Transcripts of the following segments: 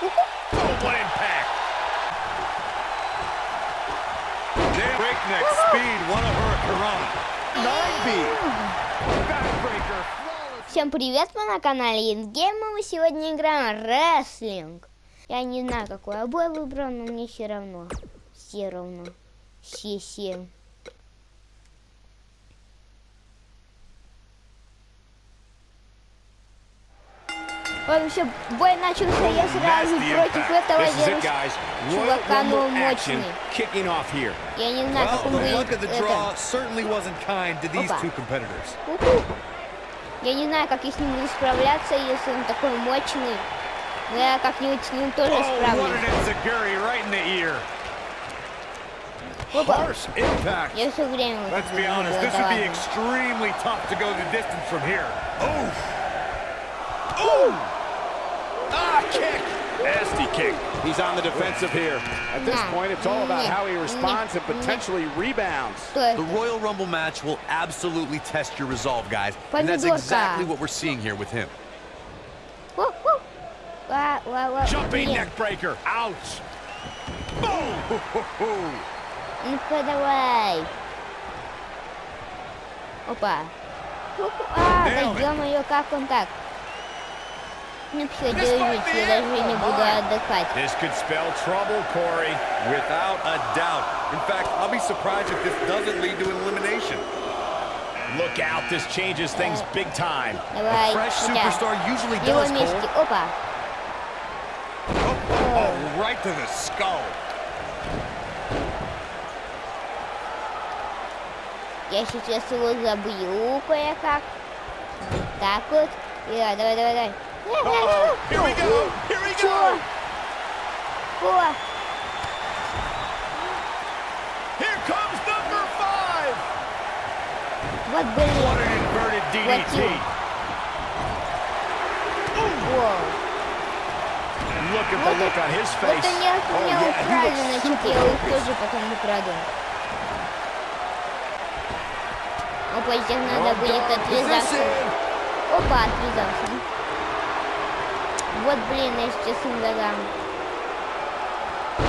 Oh, what impact! Breakneck speed, what a hurricane. 9B. Backbreaker. Всем привет, мы на канале Ингейм, и мы сегодня играем рестлинг. Я не знаю, какой обой выбрал, но мне все равно. Все равно. Все-все. Вообще, бой начался я сразу против этого чувака, но он мощный. Я не знаю, как он будет это. Я не знаю, как я с ним буду справляться, если он такой мощный. Но я как-нибудь с ним тоже oh, справлюсь. Harsh impact. Let's be honest, this would be extremely tough to go the distance from here. Oof! Ooh! Ah, kick. Nasty kick. He's on the defensive here. At this point, it's all about how he responds and potentially rebounds. The Royal Rumble match will absolutely test your resolve, guys. And that's exactly what we're seeing here with him. Jumping neck breaker. Ouch. Boom. Put away. Opa. Ah, ganhou, ganhou o contato. Ну все, держите, я даже не буду отдыхать. This could spell trouble, Corey. Without a doubt. In fact, I'll be surprised if this doesn't lead to an elimination. Look out, this changes things big time. Давай, Fresh хотя superstar usually его does, вместе. Cole. Опа. Oh, right to the skull. Я сейчас его забью кое-как. Так вот. И, а, давай, давай, давай. Uh-oh. Here we go. Here we go. О, Here comes number five. вот What блин. an inverted DDT. О, Look at the look on his вот face. они от Oh, меня yeah, he украли, значит super я их тоже потом украду. Опа, здесь надо будет. Position. Опа, отвязался. Вот блин, я сейчас им додам.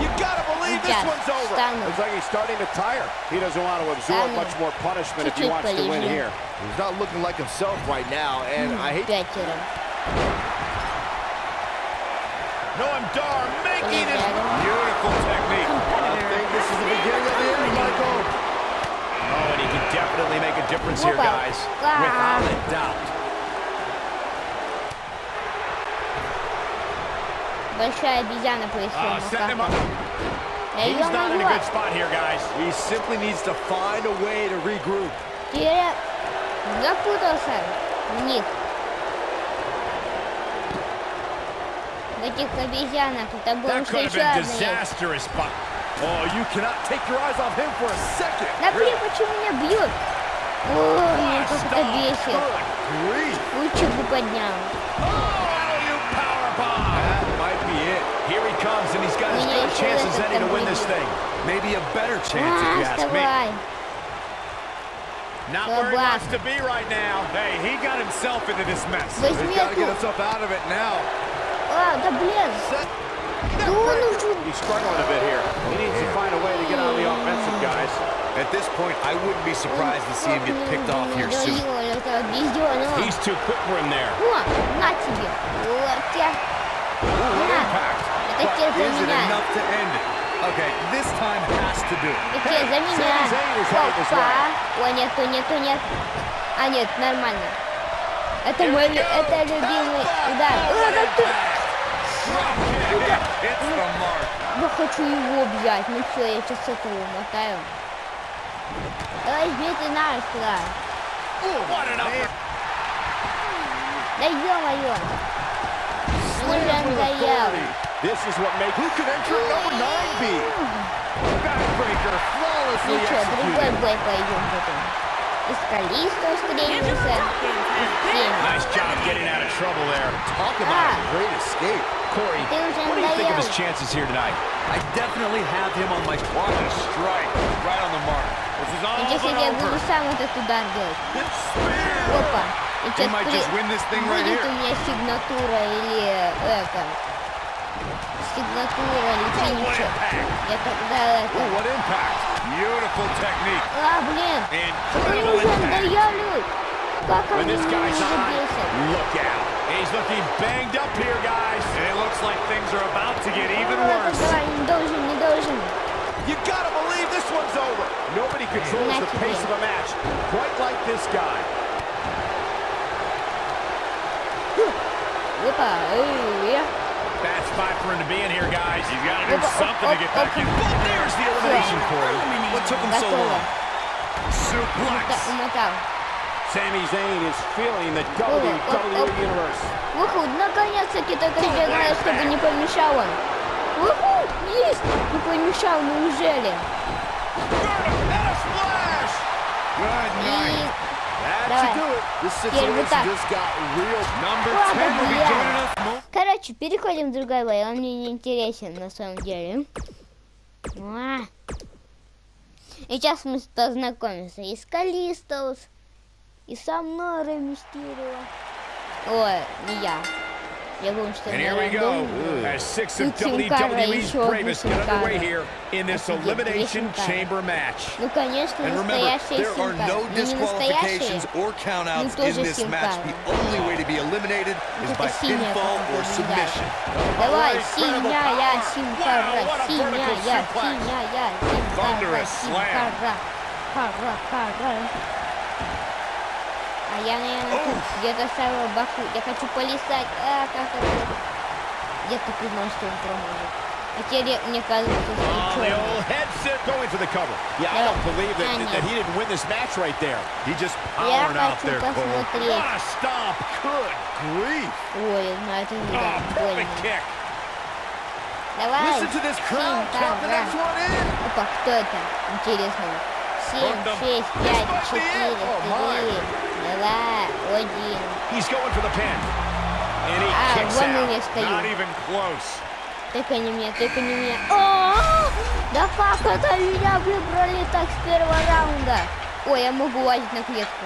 You gotta believe this Сейчас one's over. встану. Looks like he's starting to tire. He doesn't want to absorb Стану. much more punishment if he Чуть-чуть wants to win полежу. here. He's not looking like himself right now, and I hate Пятеро. Noam Dar making his Полежали. beautiful technique. I think this is the beginning of the end, Michael. Oh, and he can definitely make a difference here, Опа. guys. А. Without a doubt. большая обезьяна появилась на руках. Я ее могу. Теперь запутался Ник. В этих обезьянах это было еще одно. Oh, you cannot take your eyes off him for a second. Напри, почему меня бьют? О, меня как это бесит. Лучик бы поднял. chances any to win this thing. Maybe a better chance if you ask me. Not where he wants to be right now. Hey, he got himself into this mess. He's got to get himself out of it now. He's struggling a bit here. He needs to find a way to get on the offensive, guys. At this point, I wouldn't be surprised to see him get picked off here soon. He's too quick for him there. Ooh, impact. Таке за меня. Таке за меня. Опа. О, нету, нету, нет. А, нет, нормально. Это мой это любимый удар. О, как ты... Я хочу его объять. Ну все, я сейчас этого мотаю. Давай, бейте нас сюда. Да ё-моё! Мне уже надоел. This is what makes... Who can enter at number 9 be? Backbreaker flawlessly Ничего, другой executed. бой пойдем потом. И с Калисто встретимся. И с всеми. Nice job getting out of trouble there. Talk about Ah. a great escape. Corey, Ты уже what do you think of his надоел. chances here tonight? I definitely have him on my What a strike. Right on the mark. This is all И сейчас but я буду over. сам этот удар делать. It's spear. Опа. И He сейчас might just win this thing right будет here. у меня сигнатура или это. сигнатура или Oh, what финишер. impact. Я тогда Ooh, это... what impact. Beautiful technique. А, блин! Они Incredible уже impact. надоявливают! Как When они this меня guy's уже on, бесят! look out. He's looking banged up here, guys. It looks like things are about to get even А, worse. давай, не должен, не должен. You gotta believe this one's over. Nobody controls the Match pace again. of a match quite like this guy. Опа, эй, Bad spot for him to be in here, guys. He's got to do Opa, something to get opa, back in. opa. But there's the elimination, Yeah. Corey. What took him so готово. long? Suplex. Умота- Умотал. Sami Zayn is feeling the oh, WWE oh. Universe. Выход, наконец-таки только бегает, чтобы не помешал он. Уху, есть! Не помешал, неужели? And a splash. Good night. Давай. Короче, переходим в другой бой. Он мне не интересен на самом деле. И сейчас мы познакомимся и с Калистос, и со мной Мистерио. Ой, не я. Я думаю, что And это here we go, рандом. as six of Тут Сим Карра, WWE's еще одна bravest Сим get underway Карра. here in this Офигеть, Elimination две Сим Карры. Chamber match. Ну, конечно, And remember, настоящая there are Симка. no Ну, не настоящая. disqualifications or countouts Ну, in тоже this Сим match. Карра. The only way to be eliminated is Это by синяя pinfall команда, or не submission. Давай, Incredible синяя power. Симкара, Wow, what a синяя, vertical suplex. синяя А я, наверное, тут где-то ставила баку. Я хочу полистать. А, как это? Я так и знал, что он проможет. А теперь я- мне кажется, что Oh, это the черный. old headset Going for the cover. Yeah, I Yeah. don't believe that, I that know. he didn't win this match right there. He just Я powered out хочу there, Cole. посмотреть. What a stomp. Good grief. Ой, ну это не Oh, так больно. perfect kick. Давай. Listen to this crowd count the Симкара. next one in. Опа, кто это? Интересно семь, шесть, пять, четыре, три, два, один. А, вон на меня стою. Тыкай не меня, тыкай не меня. О, -о, О, да как это меня выбрали так с первого раунда? Ой, я могу лазить на клетку.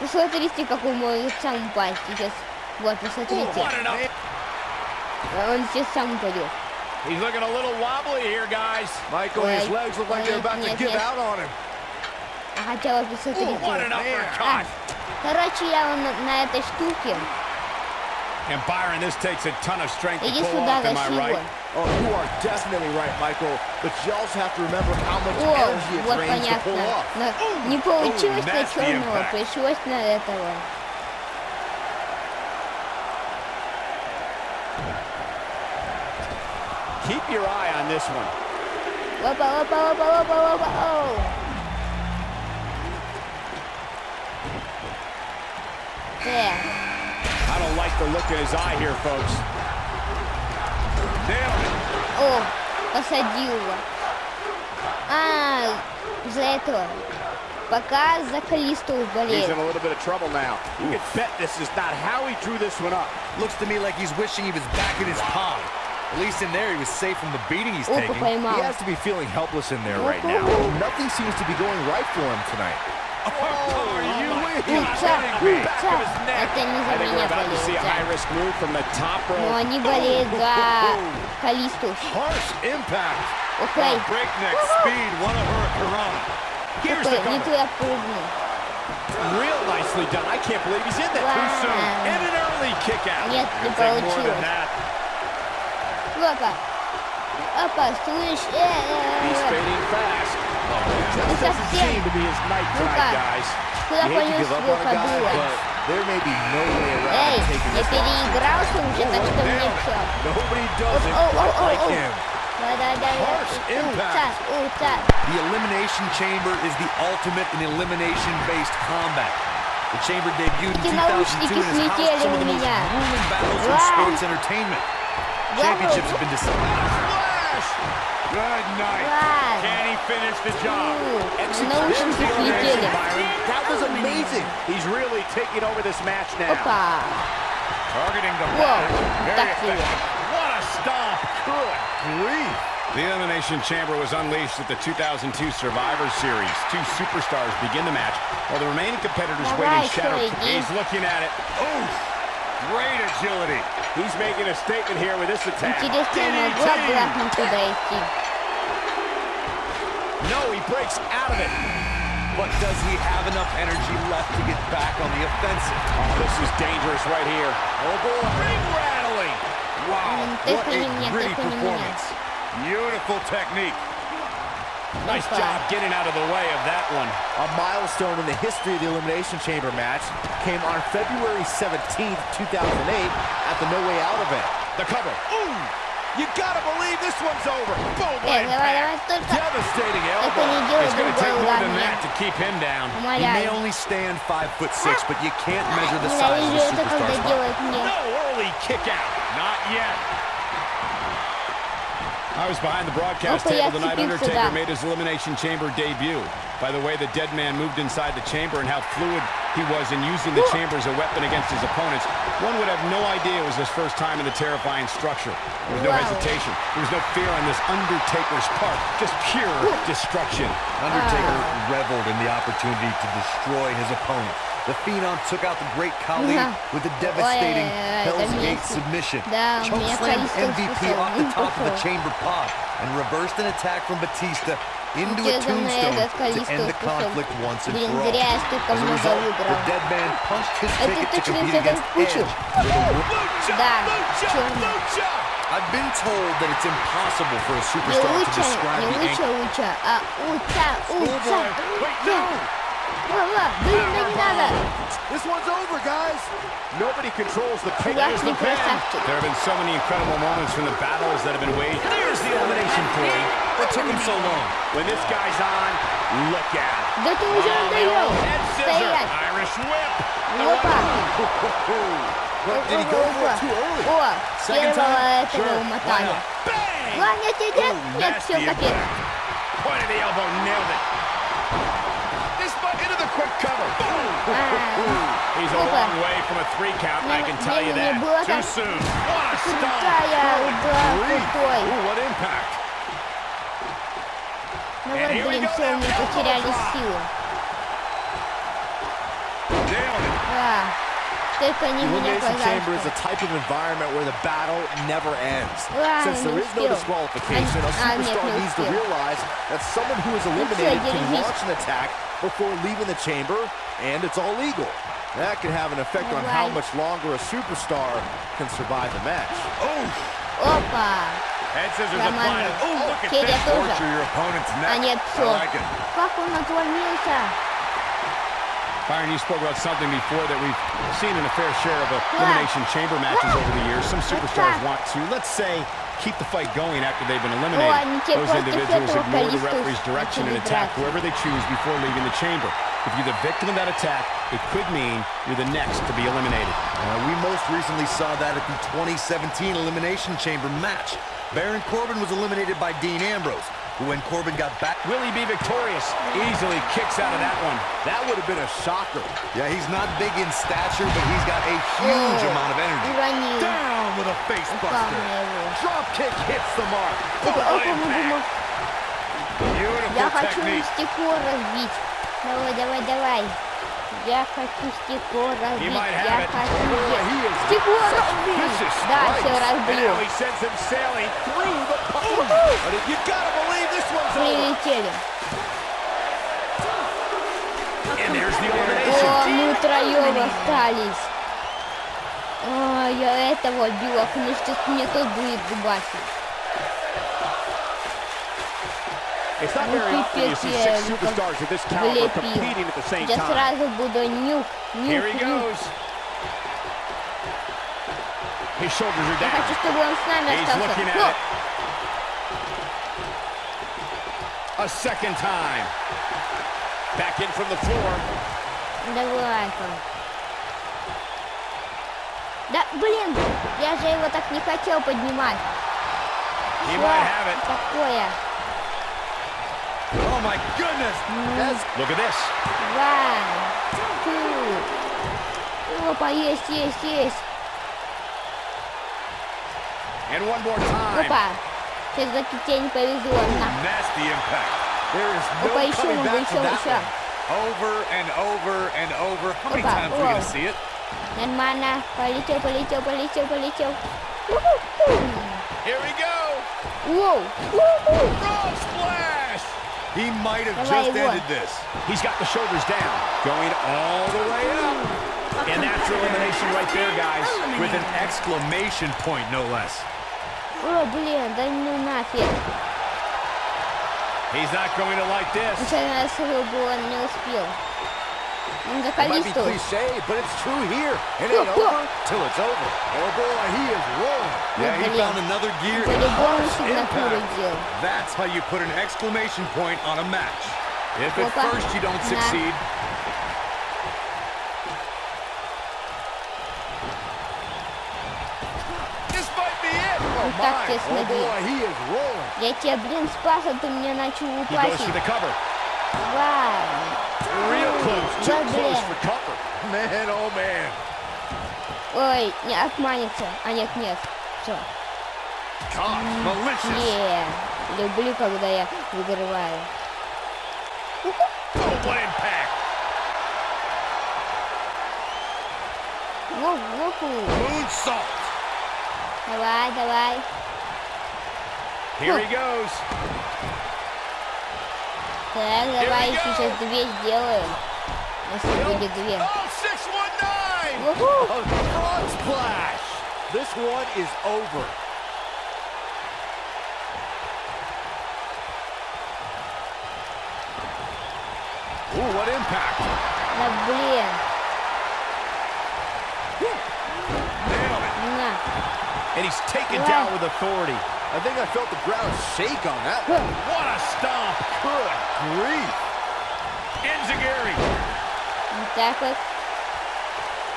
Ну, посмотрите, какой мой сам упасть сейчас. Вот, посмотрите. What an up. Он сейчас сам упадет. He's looking a little wobbly here, guys. Michael, his Wait, legs look like they're wait, about to нет, give нет. out on him. А хотя вот посмотрите. Ooh, what an А, uppercut. короче, я вон на, на этой штуке. And Byron, this takes a ton of strength to Иди pull сюда, off, am I тащи его. right? Oh, you are definitely right, Michael. But you also have to remember how much О, energy it вот drains to pull понятно. off. Но не получилось на nasty черного, impact. пришлось на этого. this one. Опа, опа, опа, опа, опа, оу. Так, I don't like the look in his eye here, folks. Nailed it. о, посадил его. А, за этого. Пока за Калисту He's болеет. in a little bit of trouble now. You can bet this is not how he drew this one up. Looks to me like he's wishing he was back in his pod. At least in there, he was safe from the beating he's Опа, taking. поймал. He has to be feeling helpless in there right Опа. now. Nothing seems to be going right for him tonight. Are you Уца, уца. Это не I за think we're меня about to see a болеет. да. high-risk move from the top Но rope. они болеют за Калисту. Harsh impact. Окей. Breakneck speed, one of her Corona. Here's the Окей, не cover. туда прыгнул. Real nicely done. I can't believe he's in there. Wow. Too soon. And an early kick out. Нет, не You'll take more получилось. than that. Опа. Опа, слышь. Э, э, He's э. fading fast. Ну Doesn't совсем. seem to be his night Ну-ка. tonight, guys. Куда You hate to понес give up его on a guy, кобыла? but there may be no way around Эй, taking я this loss. переигрался уже, так что мне все. Nobody does it Оу, оу, quite оу, like оу. him. Давай, давай, давай. Harsh Уца, impact. уца. The Elimination Chamber is the ultimate in elimination-based combat. The Chamber debuted in Эти 2002 наушники and has слетели housed some у of the most меня. grueling battles in Вау. sports entertainment. Championships have been decided. Good night. Wow. Can he finish the job? Execution no, Byron. That was amazing. He's really taking over this match now. Opa. Targeting the back. Very. What a stop. Good grief. The Elimination Chamber was unleashed at the 2002 Survivor Series. Two superstars begin the match, while the remaining competitors All wait right, in shadow. He's looking at it. Oof! Great agility. He's making a statement here with this attack. No, he breaks out of it. But does he have enough energy left to get back on the offensive? Oh, this is dangerous right here. Oh, boy. Ring rattling. Wow, what a pretty performance. Beautiful technique. Nice job getting out of the way of that one. A milestone in the history of the Elimination Chamber match came on February 17th, 2008 at the No Way Out event. The cover. Ooh! You gotta believe this one's over. Boom, hey, Devastating elbow. It's gonna take more than that to keep him down. He may only stand five foot six, but you can't measure the size of the superstar's. No early kick out. Not yet. I was behind the broadcast table the night Undertaker made his Elimination Chamber debut. By the way, the dead man moved inside the chamber and how fluid he was in using the chamber as a weapon against his opponents. One would have no idea it was his first time in the terrifying structure. There was no wow. hesitation. There was no fear on this Undertaker's part. Just pure destruction. Undertaker uh. reveled in the opportunity to destroy his opponent. The Phenom took out the great Khali with a devastating Hell's Gate submission. Chokeslam MVP off the top of the chamber pod and reversed an attack from Batista into a tombstone to end the conflict once and for all. As a result, the dead man punched his ticket to compete against Edge. I've been told that it's impossible for a superstar to describe the. Schoolboy! This one's over, guys. Nobody controls the kick. There's the bend. There have been so many incredible moments from the battles that have been waged. There's the elimination point. What took him so long? When this guy's on, look at it. Oh, head showed the. Irish whip. Opa. Well, did he go for it too early? Second time? Sure, why not? Bang! Ooh, nasty impact. Point of the elbow, nailed it quick cover. He's a long way from a three count, I can tell you that. Too soon. What a stop. Ooh, what impact. And here we go. Nailed it. Yeah. Elimination Chamber is a type of environment where the battle never ends. Since there is no disqualification, a superstar needs to realize that someone who is eliminated can launch an attack before leaving the chamber, and it's all legal. That could have an effect on right. how much longer a superstar can survive the match. Oh! Opa! Head scissors applied. Oh, look at this. Torture your opponent's neck. I like it. Byron, you spoke about something before that we've seen in a fair share of Elimination Chamber matches over the years. Some superstars want to, let's say, keep the fight going after they've been eliminated. Those individuals ignore the referee's direction and attack whoever they choose before leaving the chamber. If you're the victim of that attack, it could mean you're the next to be eliminated. Uh, we most recently saw that at the 2017 Elimination Chamber match. Baron Corbin was eliminated by Dean Ambrose. when Corbin got back... Will he be victorious? Easily kicks out of that one. That would have been a shocker. Yeah, he's not big in stature, but he's got a huge О, amount of energy. Уронил. Down with a face Упал buster. на его. Drop kick hits the mark. Опа, What опа, impact. бум, Beautiful Я хочу technique. стекло разбить. Давай, давай, давай. Я хочу стекло разбить. might have Я it. хочу Boy, he is стекло such разбить. vicious Да, strikes. все And разбил. прилетели. О, мы троем остались. О, я этого била, ну что мне тут будет дубасить. Ну, пипец, я его влепил. Я сразу буду нюх, нюх, нюх. Я хочу, чтобы он с нами остался. Но... A second time. Back in from the floor. Давай-ка. Да, блин, я же его так не хотел поднимать. He Что might have it. такое? Oh my goodness! That's Look at this. One, two. Опа, есть, есть, есть. And one more time. Опа. Все-таки тебе не повезло. На. Nasty impact. There is no Опа, еще coming много, back еще, from that еще. one. Over and over and over. How many Опа, times are we going вау. to see it? Нормально. Полетел, полетел, полетел, полетел. У-ху-ху. Here we go. Воу. У-ху. Frog splash. He might have Давай just его. ended this. He's got the shoulders down, going all the way up. And that's your elimination right there, guys. With an exclamation point, no less. О, блин, да ну нафиг. He's not going to like this. Случайно я было, он не успел. Он за It might be Калисту. cliche, but it's true here. It ain't Whoa, whoa. over till it's over. Oh boy, he is rolling. Yeah, he блин. found another gear. and По-любому harsh сигнатуру impact. делал. That's how you put an exclamation point on a match. If at Опа. first you don't На. succeed, не так тесно бил. Я тебя, блин, спас, а ты мне начал упасть. Вау. Ой, не отманится. А нет, нет. Все. Yeah. Люблю, когда я выигрываю. Whoa, whoa. Ну, ну, Moonsault. Давай, давай. Here he goes. Так, давай сейчас две сделаем. Если будет две. Oh, 619. Уху. A frog splash. This one is over. Ooh, what impact. Да блин. and he's taken wow. down with authority. I think I felt the ground shake on that one. What a stomp. Good grief. Enzuigiri. Exactly.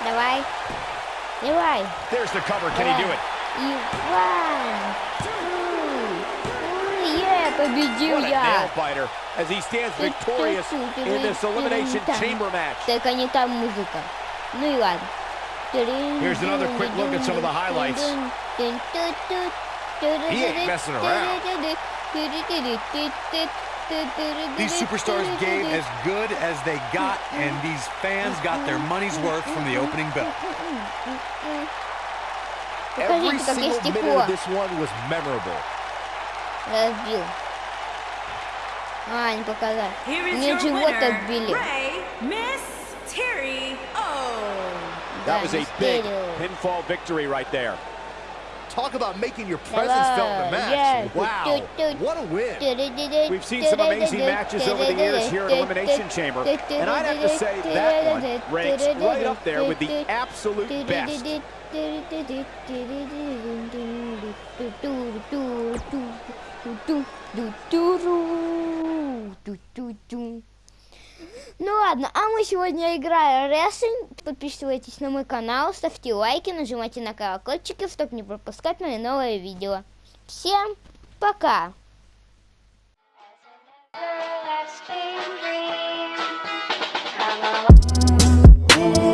The way. The way. There's the cover. Can he do it? You won. Yeah, baby Julia. What a nail biter! as he stands victorious in this elimination chamber match. Только не та музыка. Ну и ладно. Here's another quick look at some of the highlights. He ain't messing around. These superstars gave as good as they got, and these fans got their money's worth from the opening bell. Every Покажите, как я single minute стекло of this one was memorable. разбил. А, не показал. Here is Мне your живот That was a big pinfall victory right there. Talk about making your presence felt in the match. Wow, what a win. We've seen some amazing matches over the years here at Elimination Chamber, and I'd have to say that one ranks right up there with the absolute best. Ну ладно, а мы сегодня играем рестлинг. Подписывайтесь на мой канал, ставьте лайки, нажимайте на колокольчики, чтобы не пропускать мои новые видео. Всем пока! Everlasting.